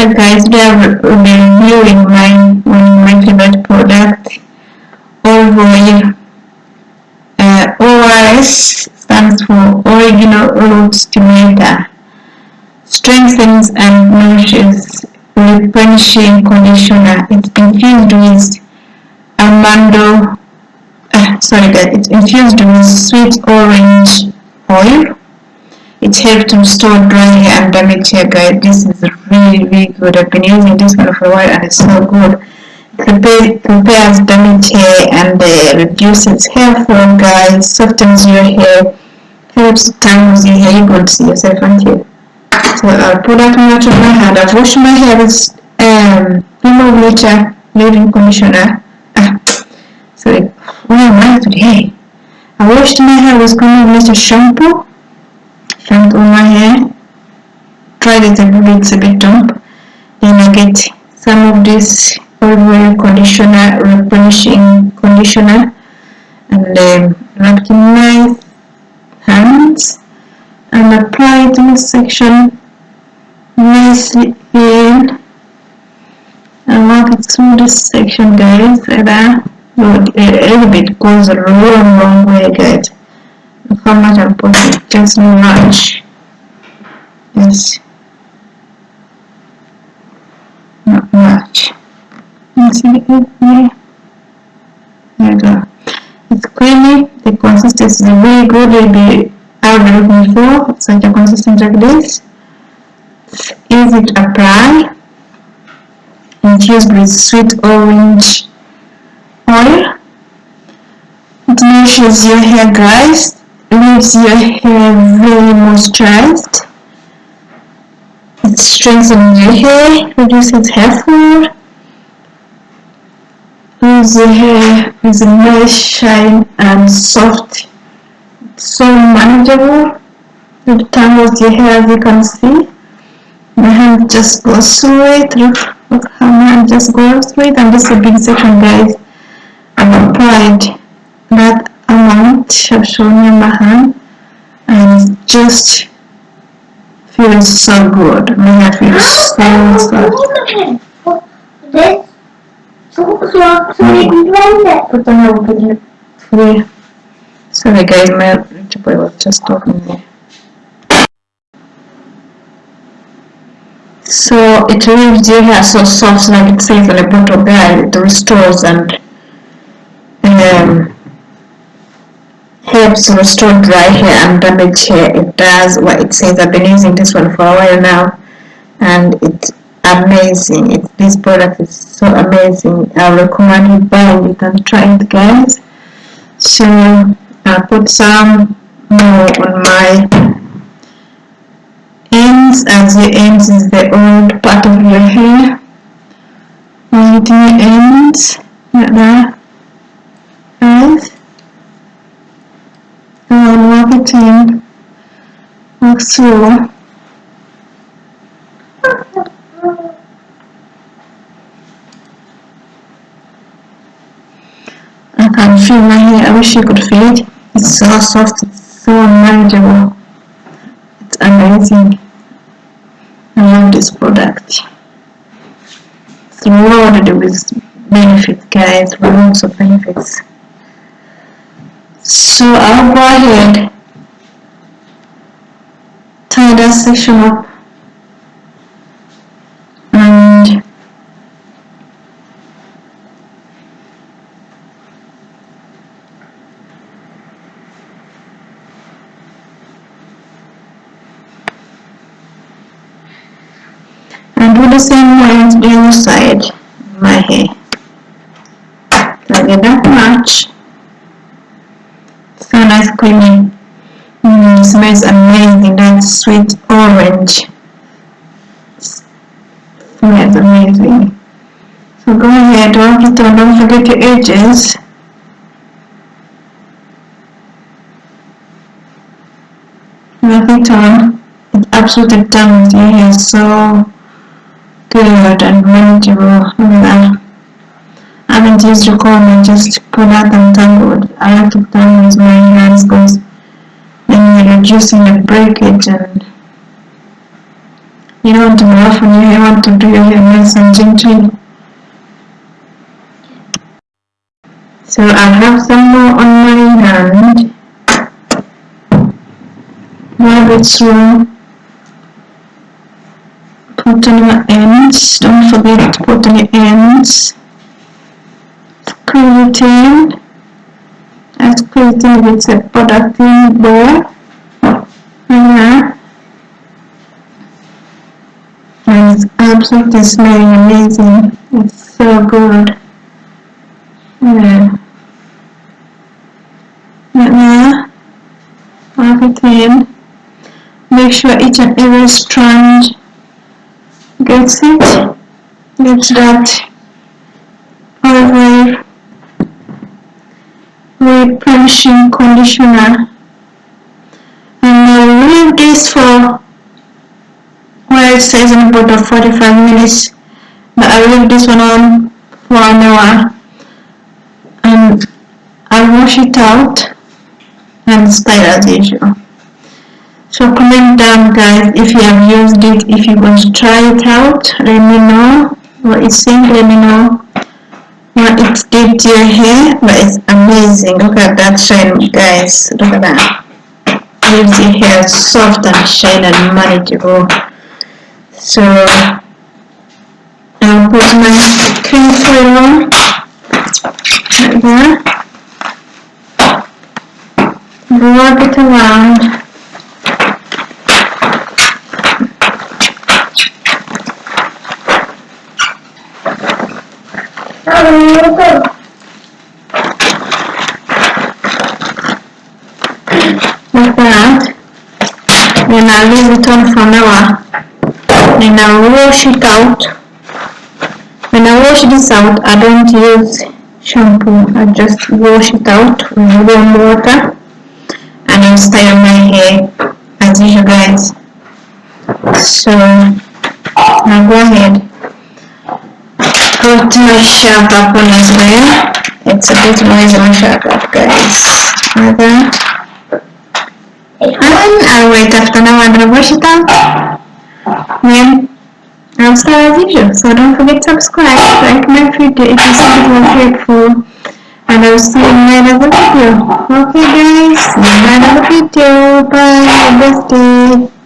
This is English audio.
Hi guys, we are reviewing my my favorite product, oil. Uh, ORS stands for Original Root Stimulator. Strengthens and nourishes replenishing conditioner. It's infused with Armando, uh, sorry guys, it's infused with sweet orange oil it helps to restore dry and damaged hair guys this is really really good i've been using this one for a while and it's so good. It repairs damaged hair and uh, reduces hair fall guys. Softens your hair. Helps tangles your hair you go see yourself aren't you so i'll put that much on my hand. I've washed my hair with um Creme of Nature leave-in conditioner. Ah, sorry. Am i today? I washed my hair with Cream of shampoo my hair it's a bit damp then I get some of this oil conditioner replenishing conditioner and um, wrap in my hands and apply this section nicely in and walk it through this section guys like that a little bit goes a long long way guys. How much I'm putting? Just much. Yes not much. You see it here there you go. It's creamy the consistency is very good maybe I was looking for such a consistency like this it's easy to apply infused with sweet orange oil. It nourishes your hair guys. Leaves your hair very moisturized. Strengthens your hair, reduces hair fall, leaves your hair with a nice shine and soft. so manageable. It tangles your hair as you can see. My hand just goes through it. Look, look how my hand just goes through it. And this is a big section guys. I've applied that amount I've shown you my hand and just feels so good. My hair feels so soft. Sorry guys, my boy was just talking there. So it leaves your hair so soft like it says on the bottle guys, it restores and um, helps restore dry hair and damaged hair. It does what it says. I've been using this one for a while now and it's amazing. It, this product is so amazing. I recommend you buy it and try it guys. So I'll put some more on my ends as the ends is the old part of your hair. Right the ends like that. Guys and marketing through I can feel my hair, I wish you could feel it. It's so soft, it's so manageable. It's amazing. I love this product. It's loaded with benefits guys, lots of benefits. So I'll go ahead, tie that section up and and do the same way on the other side my hair. Like that much. So nice creamy mm, smells amazing that sweet orange. Smells amazing. So go ahead it on don't forget your edges. Rub it on it absolutely done your hair so good and manageable I haven't used your comb and just pull out and tangled. I like to tangle with my hands because you're reducing the breakage and You don't want to rough on your you want to do your nice and gently. So I have some more on my hand. Rub it through. Put on your ends. Don't forget to put on your ends. Screw it in. I screw it in with a product in there. Yeah. And it's absolutely smelling amazing. It's so good. Yeah. Rub it in. Make sure each and every strand gets it. Gets that oil replenishing conditioner. For where it says in the bottle 45 minutes. But I'll leave this one on for an hour and I'll wash it out and style as usual. So comment down guys if you have used it, if you want to try it out, let me know what it seems, let me know what it did to your hair, but it's amazing, look at that shine guys, look at that, leaves your hair soft and shine and manageable. So I'll put my cream foil on like that. Rub it around. Oh, Like that. I'll leave it on for an hour. Then I'll wash it out. When I wash this out, I don't use shampoo. I just wash it out with warm water and I'll style my hair as usual guys. So now go ahead put my sharp up on as well. It's a bit noisy my sharp up guys. Like that. Wait after now I'm gonna wash it out. Then I'll start as usual. So don't forget to subscribe, like my video if you think it was helpful. And I'll see you in another video. Okay guys, see you in another video. Bye. Have a blessed day.